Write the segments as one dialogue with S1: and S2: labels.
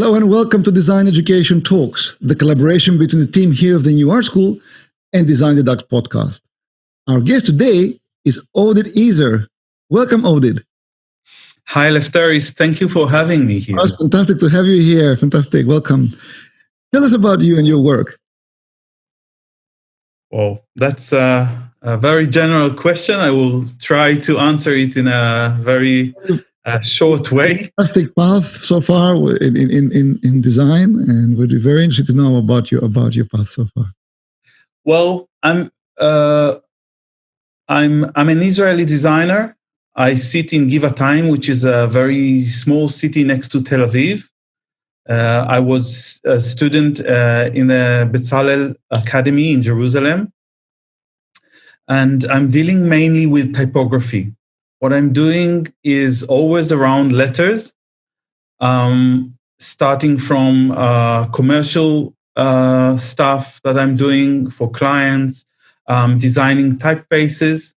S1: Hello and welcome to Design Education Talks, the collaboration between the team here of the New Art School and Design the Dutch podcast. Our guest today is Oded Ezer. Welcome, Oded.
S2: Hi, Lefteris. Thank you for having me here.
S1: Oh, it's fantastic to have you here. Fantastic. Welcome. Tell us about you and your work.
S2: Well, that's a, a very general question. I will try to answer it in a very uh, short way.
S1: Fantastic path so far in, in, in, in design, and we'd be very interested to know about your about your path so far.
S2: Well, I'm uh, I'm I'm an Israeli designer. I sit in Givatayim, which is a very small city next to Tel Aviv. Uh, I was a student uh, in the Bezalel Academy in Jerusalem. And I'm dealing mainly with typography. What I'm doing is always around letters, um, starting from uh, commercial uh, stuff that I'm doing for clients, um, designing typefaces,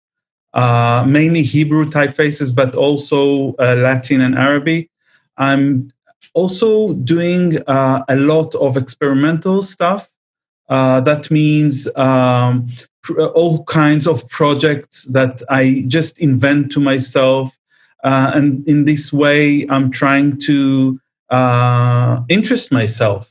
S2: uh, mainly Hebrew typefaces, but also uh, Latin and Arabic. I'm also doing uh, a lot of experimental stuff. Uh, that means um, all kinds of projects that I just invent to myself. Uh, and in this way, I'm trying to interest myself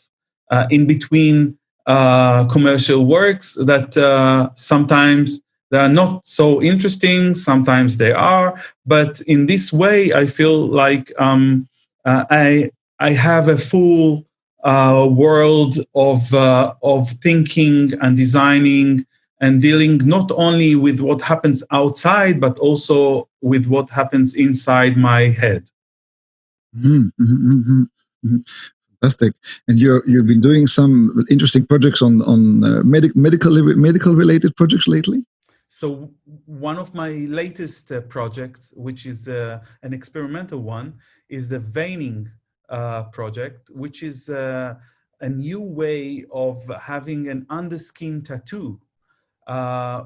S2: in between commercial works that sometimes they are not so interesting. Sometimes they are, but in this way, I feel like um, uh, I I have a full uh, world of uh, of thinking and designing and dealing not only with what happens outside, but also with what happens inside my head.
S1: Mm -hmm, mm -hmm, Fantastic. And you're you've been doing some interesting projects on on uh, medic, medical medical related projects lately.
S2: So one of my latest uh, projects, which is uh, an experimental one, is the veining uh, project, which is uh, a new way of having an underskin tattoo. Uh,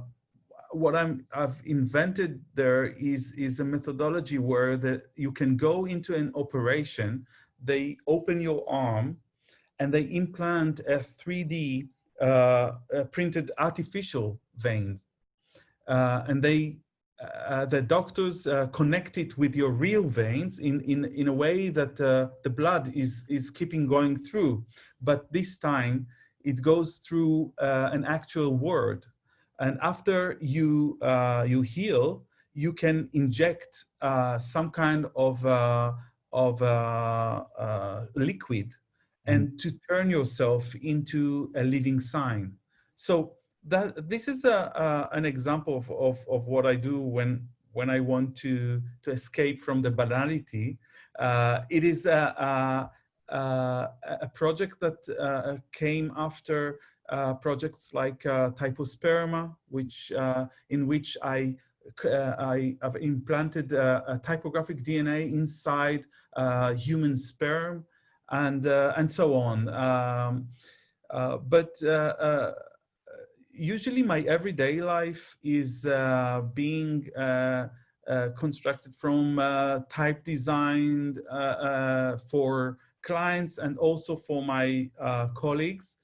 S2: what I'm, I've invented there is, is a methodology where you can go into an operation, they open your arm, and they implant a 3D uh, printed artificial vein. uh, and they uh, the doctors uh, connect it with your real veins in, in, in a way that uh, the blood is, is keeping going through. But this time it goes through uh, an actual word. And after you, uh, you heal, you can inject some kind of, of liquid and mm. to turn yourself into a living sign. So that this is a, an example of, of, of, what I do when when I want to to escape from the banality. Uh, it is a, a, a project that uh, came after uh, projects like uh, Typosperma, which uh, in which I uh, I have implanted a typographic DNA inside human sperm, and and so on. Um, but usually my everyday life is being uh, constructed from uh, type designed uh, for clients and also for my colleagues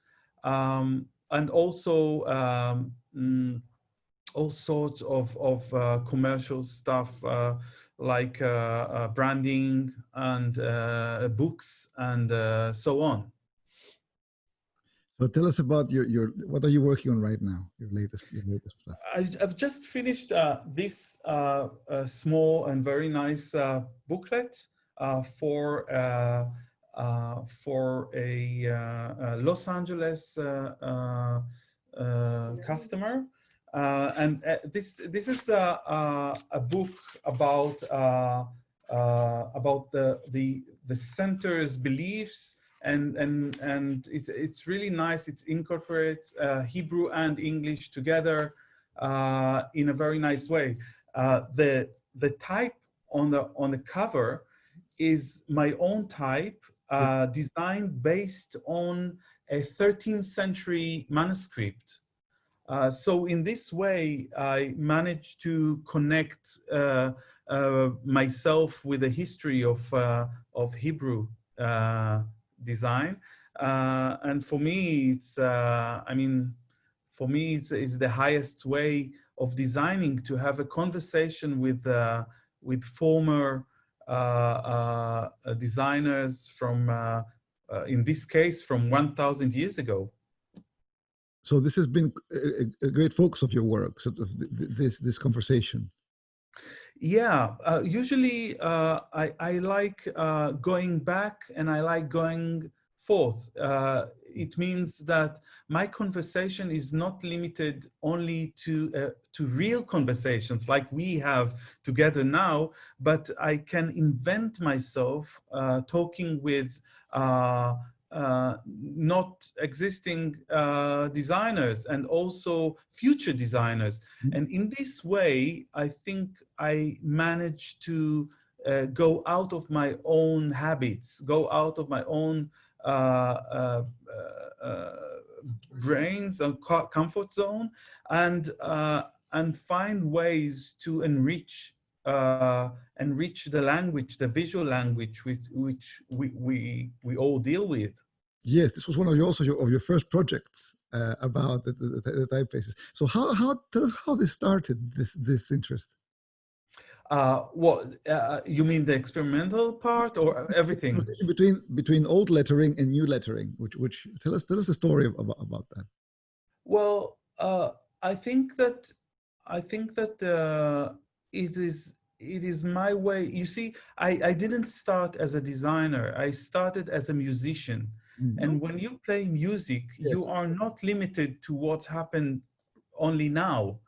S2: um, and also um, mm, all sorts of, of commercial stuff like branding and books and so on.
S1: So tell us about your, your what are you working on right now? Your latest your latest stuff.
S2: I, have just finished uh, this uh, uh, small and very nice uh, booklet uh, for uh, for a, a, Los Angeles customer, and this this is a, a book about about the the the center's beliefs and and and it's it's really nice. It incorporates uh, Hebrew and English together uh, in a very nice way. Uh, the the type on the on the cover is my own type, uh, designed based on a 13th century manuscript. Uh, so in this way, I managed to connect uh, myself with the history of of Hebrew design. Uh, and for me, it's, uh, I mean, for me, it's, it's, the highest way of designing to have a conversation with, uh, with former uh, uh, designers from, uh, in this case, from 1000 years ago.
S1: So this has been a, a great focus of your work, sort of this, this conversation.
S2: Yeah, uh, usually uh, I, I like uh, going back and I like going forth. Uh, it means that my conversation is not limited only to, uh, to real conversations like we have together now, but I can invent myself uh, talking with uh, not existing uh, designers and also future designers. Mm -hmm. And in this way, I think I managed to uh, go out of my own habits, go out of my own uh, uh, uh, brains and comfort zone and, and find ways to enrich uh, enrich the language, the visual language with which we, we, we all deal with.
S1: Yes, this was one of your, also your, of your first projects uh, about the, the, the, typefaces. So how, how, tell us how this started, this, this interest?
S2: Uh, what uh, you mean the experimental part or everything
S1: between between old lettering and new lettering which which tell us tell us a story about, about that
S2: well uh, i think that i think that uh, it is it is my way. You see, I, I didn't start as a designer. I started as a musician. Mm -hmm. And when you play music, you are not limited to what's happened only now.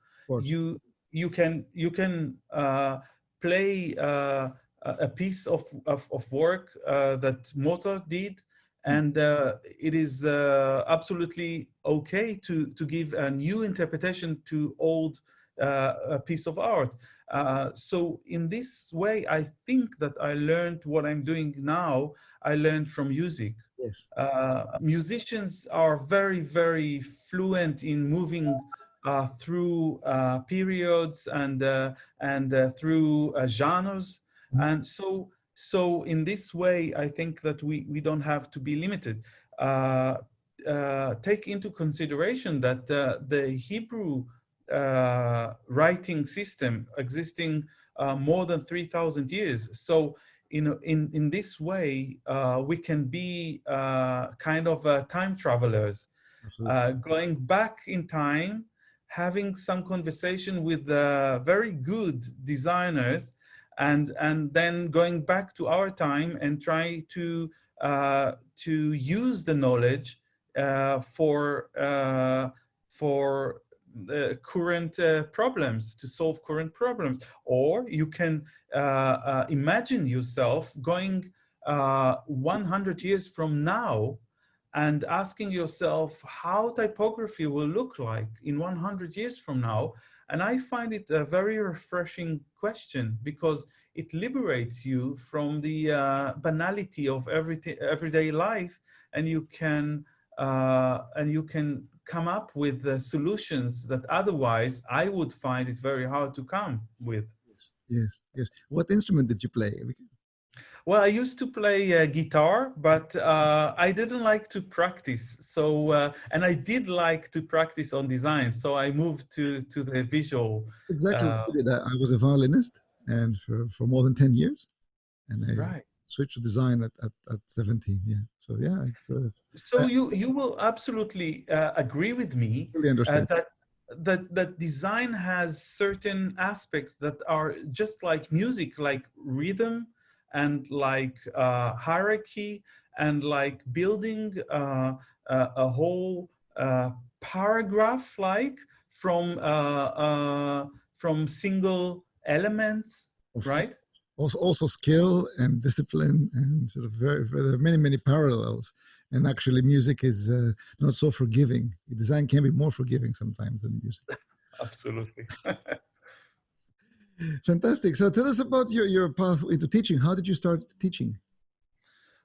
S2: You you can you can uh, play uh, a piece of of, of work uh, that Mozart did, and uh, it is uh, absolutely okay to to give a new interpretation to old uh, a piece of art. Uh, so in this way, I think that I learned what I'm doing now, I learned from music.
S1: Yes.
S2: Uh, musicians are very, very fluent in moving through uh, periods and, uh, and through genres. Mm -hmm. And so, so in this way, I think that we, we don't have to be limited. take into consideration that the Hebrew uh, writing system existing uh, more than 3,000 years. So in, in, in this way, uh, we can be uh, kind of uh, time travelers, uh, going back in time, having some conversation with very good designers, and, and then going back to our time and try to, to use the knowledge for, for uh, current uh, problems, to solve current problems. Or you can uh, uh imagine yourself going uh, 100 years from now and asking yourself how typography will look like in 100 years from now. And I find it a very refreshing question because it liberates you from the uh, banality of everyday, everyday life and you can and you can come up with the solutions that otherwise I would find it very hard to come with.
S1: Yes, yes, yes. What instrument did you play?
S2: Well, I used to play uh, guitar, but uh, I didn't like to practice. So, uh, and I did like to practice on design. So I moved to, to the visual.
S1: Exactly. Uh, I was a violinist and for, for more than 10 years. And I
S2: right
S1: switch to design at, at, at 17 yeah so yeah uh,
S2: so you you will absolutely uh, agree with me
S1: really understand.
S2: that that that design has certain aspects that are just like music like rhythm and like uh, hierarchy and like building uh, uh, a whole paragraph like from from single elements of right
S1: also, also skill and discipline and sort of very, very there are many, many parallels. And actually music is uh, not so forgiving. Design can be more forgiving sometimes than music.
S2: Absolutely.
S1: Fantastic. So tell us about your, your path into teaching. How did you start teaching?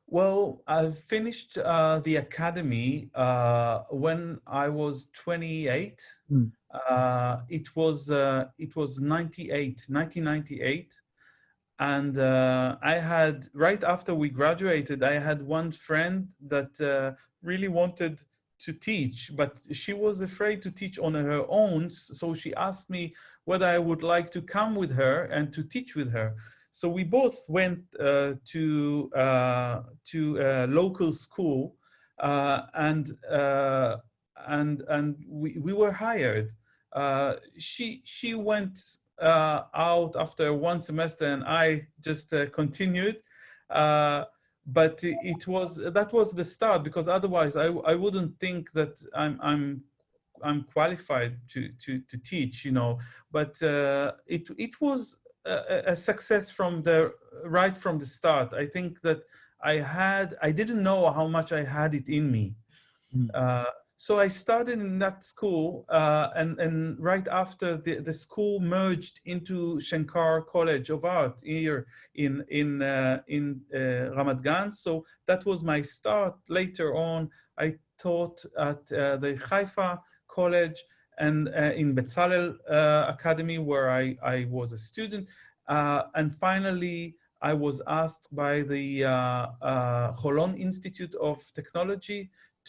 S2: Well, I finished uh, the academy uh, when I was 28. Mm. Uh, it was uh, it was 98, 1998. and uh, I had right after we graduated, I had one friend that uh, really wanted to teach, but she was afraid to teach on her own. So she asked me whether I would like to come with her and to teach with her. So we both went uh, to uh, to a local school, uh, and uh, and and we we were hired. she she went uh, out after one semester and I just uh, continued. Uh, but it was that was the start because otherwise I, I wouldn't think that I'm I'm I'm qualified to to to teach you know but uh, it it was a, a, success from the right from the start I think that I had I didn't know how much I had it in me mm. uh, so I started in that school, uh, and, and right after the, the school merged into Shenkar College of Art here in, in, uh, in uh, Ramat Gan. So that was my start. Later on, I taught at uh, the Haifa College and uh, in Bezalel uh, Academy, where I, I was a student. and finally, I was asked by the Holon Institute of Technology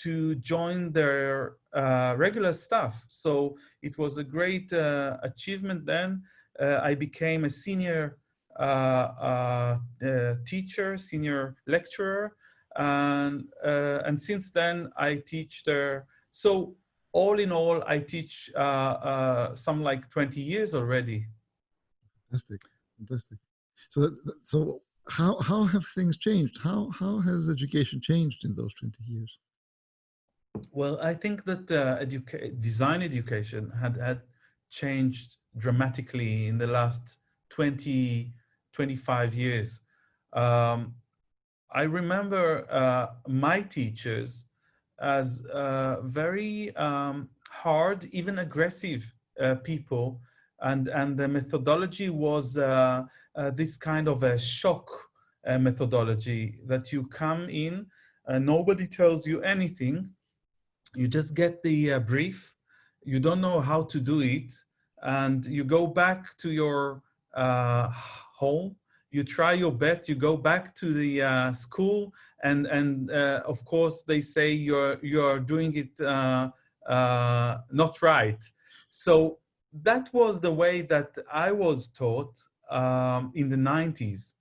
S2: to join their uh, regular staff. So it was a great uh, achievement then. Uh, I became a senior uh, uh, uh, teacher, senior lecturer, and, and since then I teach there. So all in all, I teach uh, uh, some like 20 years already.
S1: Fantastic, fantastic. So, that, so how, how have things changed? How, how has education changed in those 20 years?
S2: Well, I think that uh, educa design education had, had changed dramatically in the last 20, 25 years. Um, I remember uh, my teachers as uh, very um, hard, even aggressive uh, people. And, and the methodology was uh, uh, this kind of a shock methodology that you come in, nobody tells you anything, you just get the uh, brief, you don't know how to do it, and you go back to your uh, home, you try your best, you go back to the uh, school, and, and uh, of course they say you're, you're doing it uh, uh, not right. So that was the way that I was taught um, in the 90s.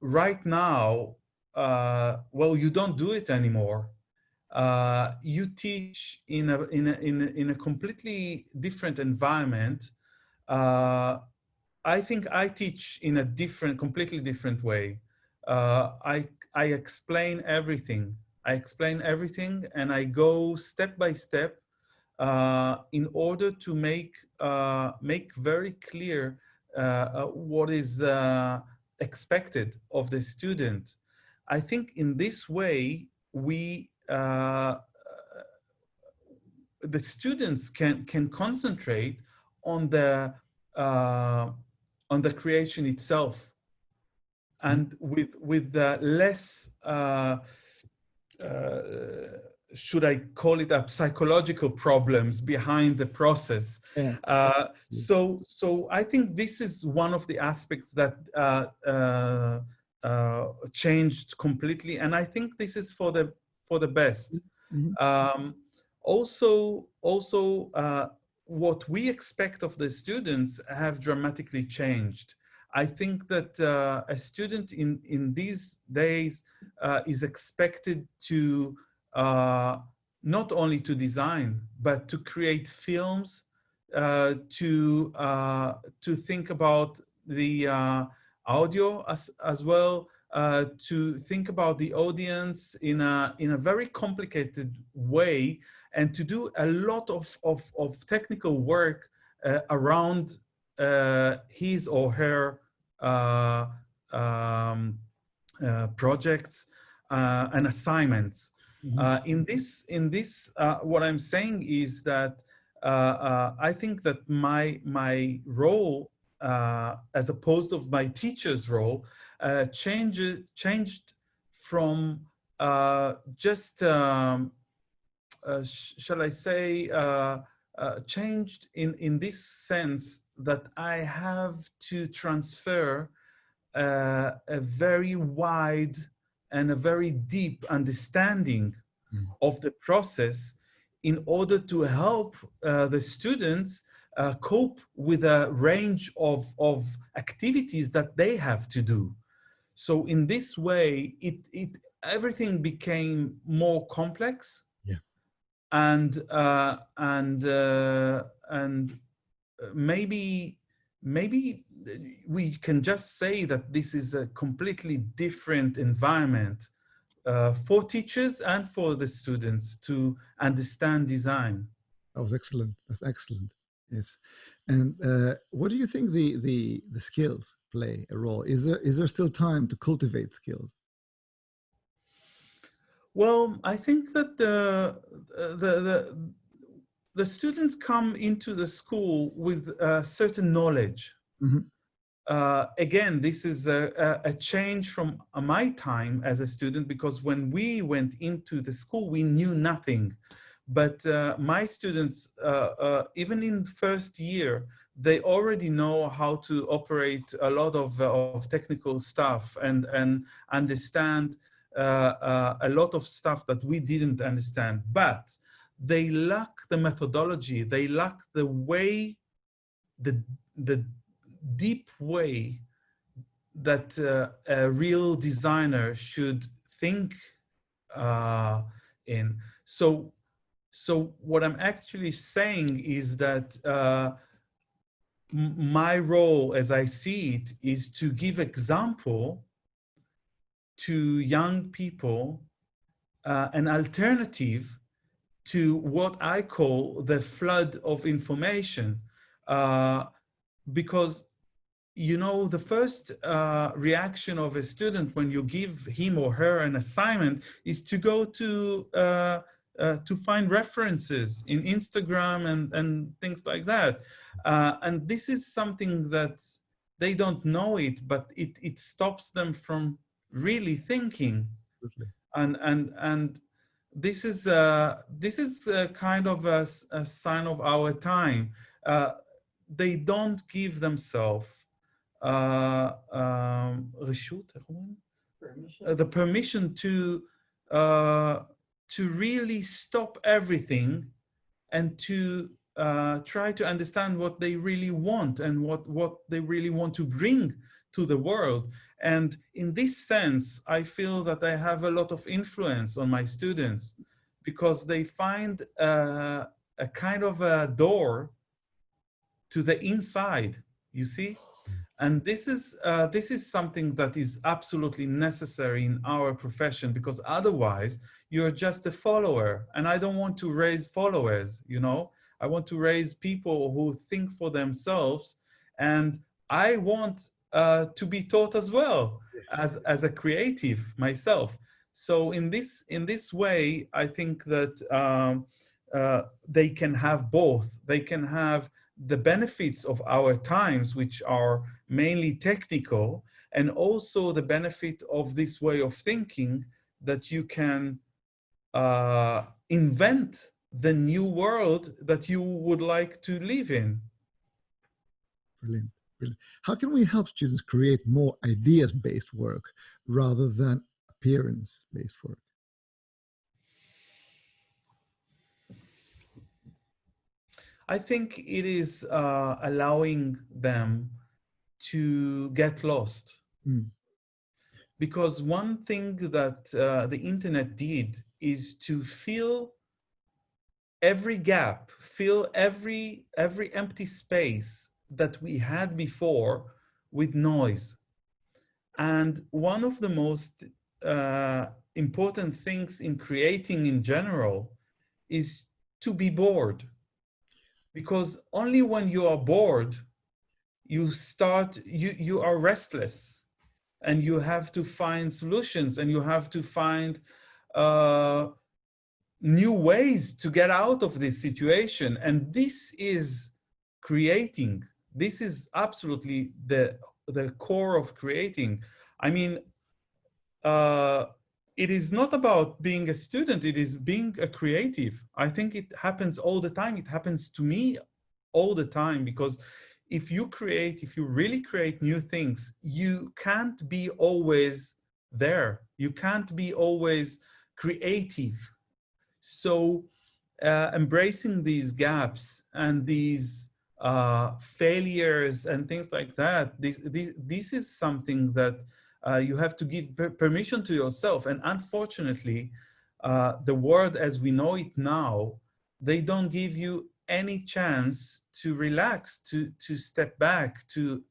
S2: right now, well, you don't do it anymore uh, you teach in a, in, a, in, a, in a completely different environment. Uh, I think I teach in a different, completely different way. Uh, I, I explain everything. I explain everything and I go step by step uh, in order to make, uh, make very clear uh, what is expected of the student. I think in this way, we uh, the students can can concentrate on the uh, on the creation itself and with with the less uh, uh, should I call it a psychological problems behind the process. Yeah. Uh, so, so I think this is one of the aspects that uh, uh, uh changed completely. And I think this is for the for the best. Mm -hmm. um, also, also uh, what we expect of the students have dramatically changed. I think that uh, a student in, in these days uh, is expected to uh, not only to design, but to create films, uh, to, uh, to think about the audio as, as well, uh, to think about the audience in a, in a very complicated way and to do a lot of, of, of technical work uh, around uh, his or her uh, um, uh, projects and assignments. Mm -hmm. in this, in this what I'm saying is that I think that my, my role uh, as opposed of my teacher's role, uh, changed, changed from uh, just, um, uh, sh shall I say, uh, uh, changed in, in this sense that I have to transfer uh, a very wide and a very deep understanding mm. of the process in order to help uh, the students uh, cope with a range of, of activities that they have to do. So in this way, it, it everything became more complex.
S1: Yeah.
S2: And uh, and uh, and maybe maybe we can just say that this is a completely different environment uh, for teachers and for the students to understand design.
S1: That was excellent. That's excellent. Yes. And uh, what do you think the, the, the skills play a role? Is there, is there still time to cultivate skills?
S2: Well, I think that the, the, the, the students come into the school with a certain knowledge. Mm -hmm. uh, again, this is a, a, change from my time as a student because when we went into the school, we knew nothing. But uh, my students, uh, uh even in first year, they already know how to operate a lot of, uh, of technical stuff and, and understand uh, a lot of stuff that we didn't understand. But they lack the methodology, they lack the way, the, the deep way that uh, a real designer should think uh, in. So, so what I'm actually saying is that uh, my role as I see it is to give example to young people uh, an alternative to what I call the flood of information. Uh, because, you know, the first uh, reaction of a student when you give him or her an assignment is to go to uh, to find references in Instagram and, and things like that. Uh, and this is something that they don't know it, but it, it stops them from really thinking.
S1: Absolutely.
S2: And, and, and this is uh, this is a kind of a, a sign of our time. Uh, they don't give themselves uh, um, permission. Uh, the permission to uh, to really stop everything and to uh, try to understand what they really want and what what they really want to bring to the world and in this sense, I feel that I have a lot of influence on my students because they find uh, a kind of a door to the inside, you see? And this is, uh, this is something that is absolutely necessary in our profession because otherwise you're just a follower and I don't want to raise followers, you know? I want to raise people who think for themselves and I want uh, to be taught as well yes. as, as a creative myself. So in this, in this way, I think that um, uh, they can have both. They can have the benefits of our times, which are mainly technical, and also the benefit of this way of thinking that you can uh, invent the new world that you would like to live in.
S1: Brilliant. Brilliant. How can we help students create more ideas-based work rather than appearance-based work?
S2: I think it is uh, allowing them to get lost. Mm. Because one thing that uh, the internet did is to fill every gap, fill every, every empty space that we had before with noise. And one of the most uh, important things in creating in general is to be bored. Because only when you are bored, you start, you, you are restless and you have to find solutions and you have to find uh, new ways to get out of this situation. And this is creating this is absolutely the the core of creating i mean uh, it is not about being a student it is being a creative i think it happens all the time it happens to me all the time because if you create, if you really create new things, you can't be always there. You can't be always creative. So uh, embracing these gaps and these uh, failures and things like that, this, this, this is something that uh, you have to give permission to yourself. And unfortunately, uh, the world as we know it now, they don't give you any chance to relax, to, to step back, to,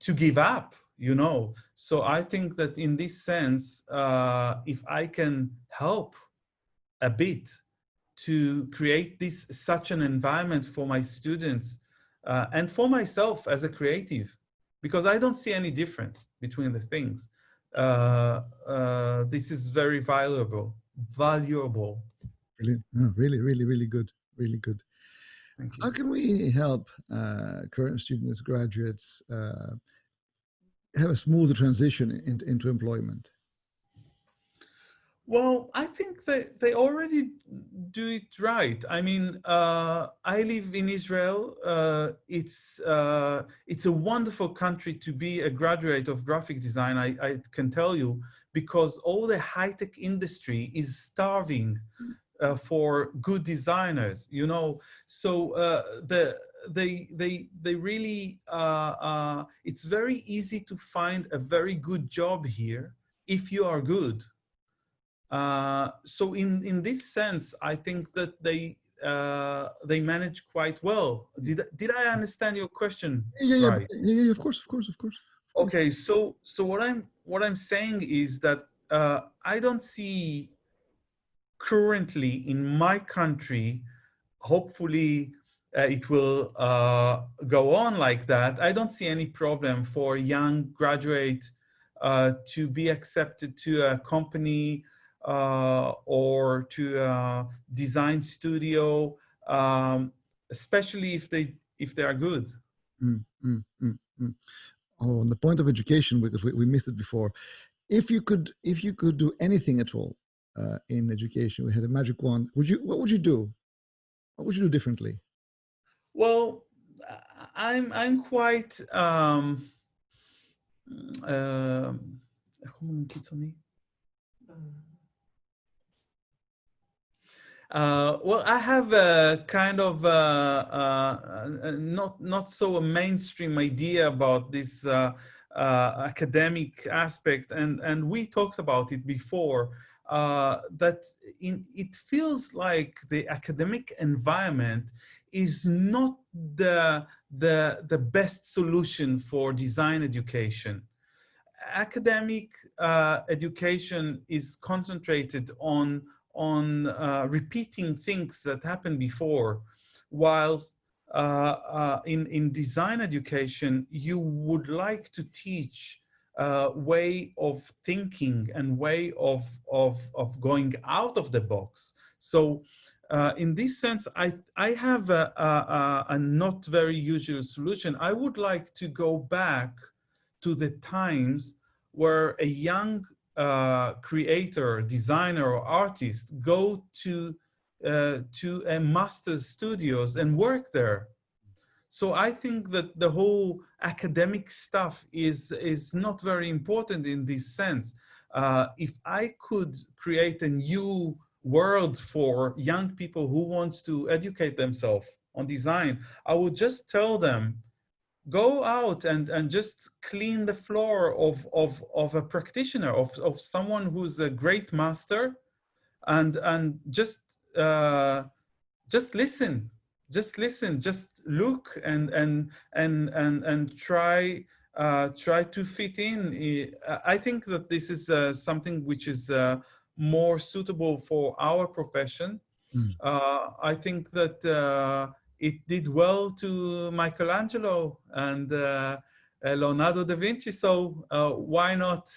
S2: to give up, you know. So I think that in this sense, uh, if I can help a bit to create this such an environment for my students uh, and for myself as a creative, because I don't see any difference between the things. Uh, uh, this is very valuable, valuable.
S1: Really, really, really, really good, really good. How can we help uh, current students, graduates, uh, have a smoother transition in, into employment?
S2: Well, I think that they already do it right. I mean, uh, I live in Israel. Uh, it's uh, it's a wonderful country to be a graduate of graphic design. I, I can tell you because all the high tech industry is starving uh, for good designers. You know, so uh, the they they they really uh, it's very easy to find a very good job here if you are good uh, so in, in this sense, I think that they uh, they manage quite well. Did, did I understand your question?
S1: Yeah, yeah, right? yeah, yeah, of course, of course, of course.
S2: Okay, so so what I'm what I'm saying is that uh, I don't see currently in my country, hopefully uh, it will uh, go on like that. I don't see any problem for young graduate uh, to be accepted to a company uh, or to a design studio, um, especially if they if they are good. Mm, mm,
S1: mm, mm. oh, on the point of education, because we, we missed it before. If you could, if you could do anything at all uh, in education, we had a magic wand. Would you? What would you do? What would you do differently?
S2: Well, I'm I'm quite. Um, uh, uh, well, I have a kind of uh, uh, not not so a mainstream idea about this uh, uh, academic aspect, and and we talked about it before. Uh, that in, it feels like the academic environment is not the the the best solution for design education academic education is concentrated on on uh, repeating things that happened before, whilst uh, uh, in, in design education, you would like to teach uh, way of thinking and way of, of, of going out of the box. So uh, in this sense, I, I have a, a, a, not very usual solution. I would like to go back to the times where a young uh, creator, designer, or artist go to uh, to a master's studios and work there. So I think that the whole academic stuff is is not very important in this sense. Uh, if I could create a new world for young people who wants to educate themselves on design, I would just tell them go out and, and just clean the floor of, of, of a practitioner, of, of someone who's a great master and, and just, uh, just listen, just listen, just look and, and, and, and, and try, uh, try to fit in. I think that this is uh, something which is uh, more suitable for our profession. Mm. I think that uh, it did well to Michelangelo and uh, uh, Leonardo da Vinci, so uh, why not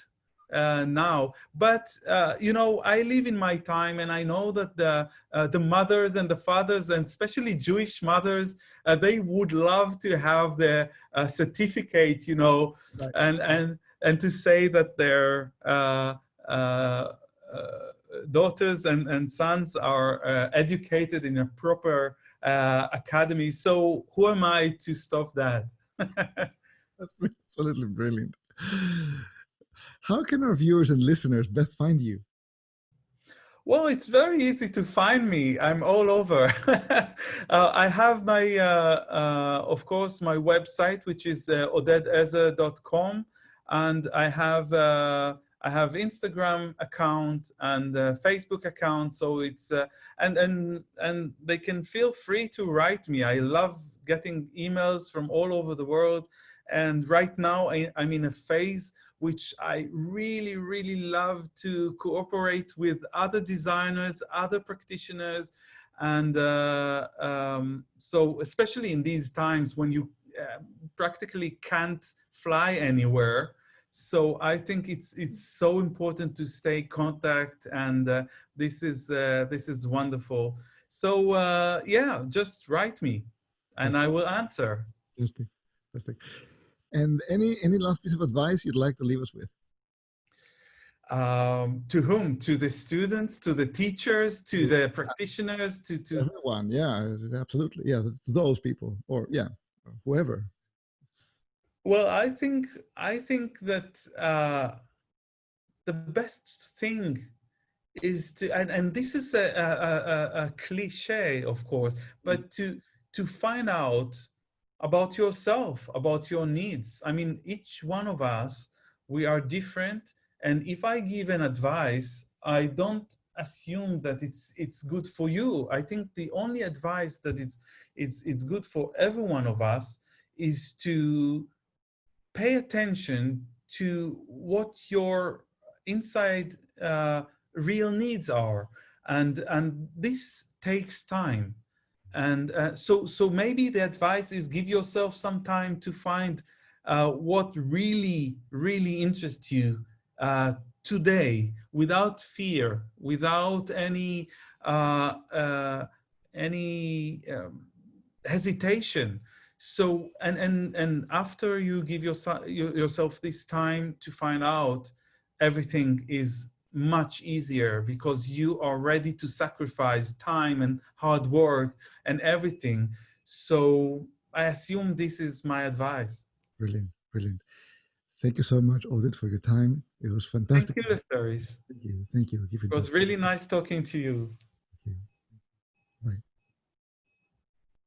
S2: uh, now? But, uh, you know, I live in my time and I know that the, uh, the mothers and the fathers, and especially Jewish mothers, they would love to have the certificate, you know, right. and, and, and to say that their daughters and, and sons are educated in a proper uh, academy. So who am I to stop that?
S1: That's absolutely brilliant. How can our viewers and listeners best find you?
S2: Well, it's very easy to find me. I'm all over. uh, I have my, uh, uh, of course, my website, which is uh, odedezer.com. And I have, uh, I have Instagram account and uh, Facebook account. So it's, uh, and, and, and they can feel free to write me. I love getting emails from all over the world. And right now I, I'm in a phase which I really, really love to cooperate with other designers, other practitioners. And uh, um, so especially in these times when you uh, practically can't fly anywhere, so I think it's it's so important to stay contact, and uh, this is uh, this is wonderful. So uh, yeah, just write me, and I will answer.
S1: Fantastic, fantastic. And any any last piece of advice you'd like to leave us with?
S2: Um, to whom? To the students, to the teachers, to yeah. the practitioners, to to
S1: everyone. Yeah, absolutely. Yeah, to those people, or yeah, whoever.
S2: Well, I think I think that uh, the best thing is to, and, and this is a, a, a, a cliche, of course, but mm. to to find out about yourself, about your needs. I mean, each one of us, we are different. And if I give an advice, I don't assume that it's it's good for you. I think the only advice that it's it's it's good for every one of us is to pay attention to what your inside uh, real needs are, and and this takes time. And uh, so, so maybe the advice is give yourself some time to find uh, what really, really interests you uh, today without fear, without any, uh, uh, any um, hesitation. So, and, and, and after you give yourself, yourself this time to find out, everything is much easier because you are ready to sacrifice time and hard work and everything. So I assume this is my advice.
S1: Brilliant, brilliant. Thank you so much, Oded, for your time. It was fantastic.
S2: Thank you.
S1: Thank you. Thank you.
S2: It was really nice talking to you.